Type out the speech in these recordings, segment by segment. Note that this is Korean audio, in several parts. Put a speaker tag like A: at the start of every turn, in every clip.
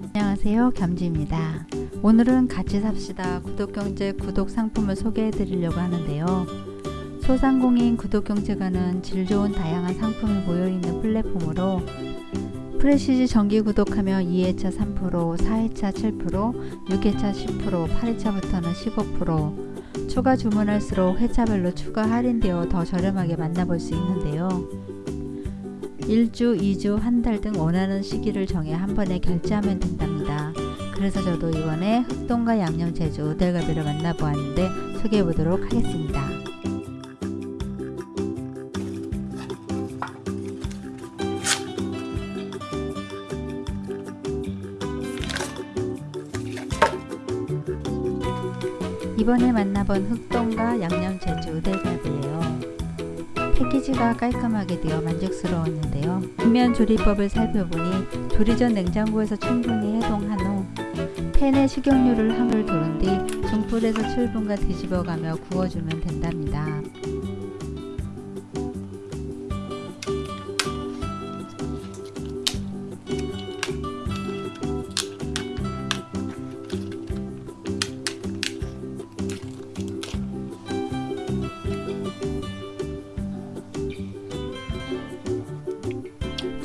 A: 안녕하세요. 겸지입니다. 오늘은 같이 삽시다. 구독경제 구독 상품을 소개해 드리려고 하는데요. 소상공인 구독경제가는 질 좋은 다양한 상품이 모여있는 플랫폼으로 프레시지 정기 구독하면 2회차 3%, 4회차 7%, 6회차 10%, 8회차부터는 15%, 추가 주문할수록 회차별로 추가 할인되어 더 저렴하게 만나볼 수 있는데요. 1주, 2주, 한 달 등 원하는 시기를 정해 한 번에 결제하면 된답니다. 그래서 저도 이번에 흑동과 양념 제주 오델갈비를 만나보았는데 소개해 보도록 하겠습니다. 이번에 만나본 흑동과 양념 제주 오델갈비예요. 패키지가 깔끔하게 되어 만족스러웠는데요. 뒷면 조리법을 살펴보니 조리 전 냉장고에서 충분히 해동한 후 팬에 식용유를 한물 두른 뒤 중불에서 7분간 뒤집어가며 구워주면 된답니다.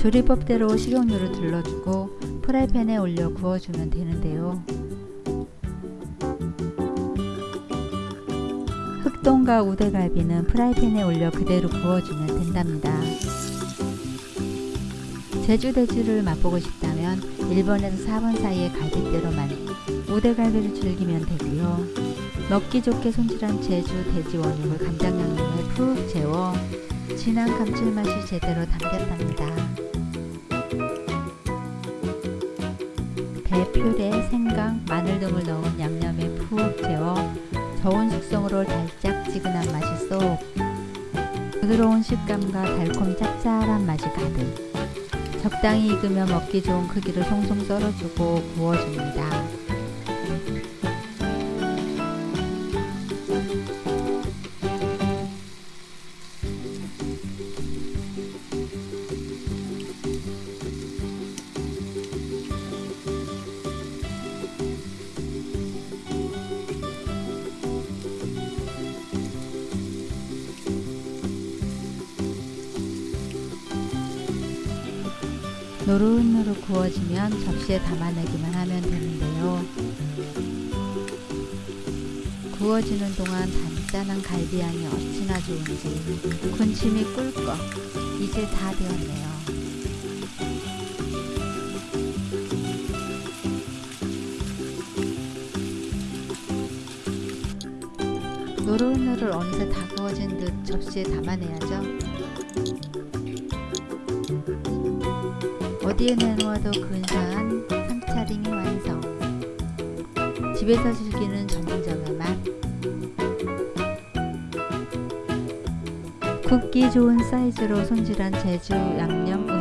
A: 조리법대로 식용유를 둘러주고 프라이팬에 올려 구워주면 되는데요. 흑동과 우대갈비는 프라이팬에 올려 그대로 구워주면 된답니다. 제주돼지를 맛보고 싶다면 1번에서 4번 사이의 갈비대로만 우대갈비를 즐기면 되고요. 먹기 좋게 손질한 제주 돼지 원육을 간장 양념에 푹 재워 진한 감칠맛이 제대로 담겼답니다. 배, 퓨레, 생강, 마늘 등을 넣은 양념에 푹 재워 저온 숙성으로 달짝지근한 맛이 쏙 부드러운 식감과 달콤 짭짤한 맛이 가득 적당히 익으며 먹기 좋은 크기로 송송 썰어주고 구워줍니다. 노릇노릇 구워지면 접시에 담아내기만 하면 되는데요. 구워지는 동안 단짠한 갈비향이 어찌나 좋은지 군침이 꿀꺽 이제 다 되었네요. 노릇노릇 어느새 다 구워진 듯 접시에 담아내야죠. 어디에 내놓아도 근사한 상차림이 완성. 집에서 즐기는 전문점의 맛. 굽기 좋은 사이즈로 손질한 제주 양념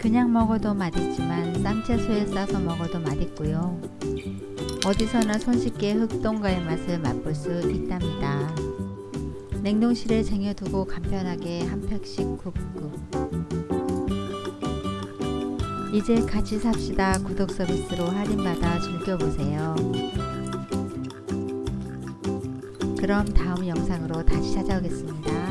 A: 그냥 먹어도 맛있지만 쌈채소에 싸서 먹어도 맛있고요. 어디서나 손쉽게 흑동가의 맛을 맛볼 수 있답니다. 냉동실에 쟁여두고 간편하게 한 팩씩 굽고 이제 같이 삽시다 구독 서비스로 할인받아 즐겨보세요. 그럼 다음 영상으로 다시 찾아오겠습니다.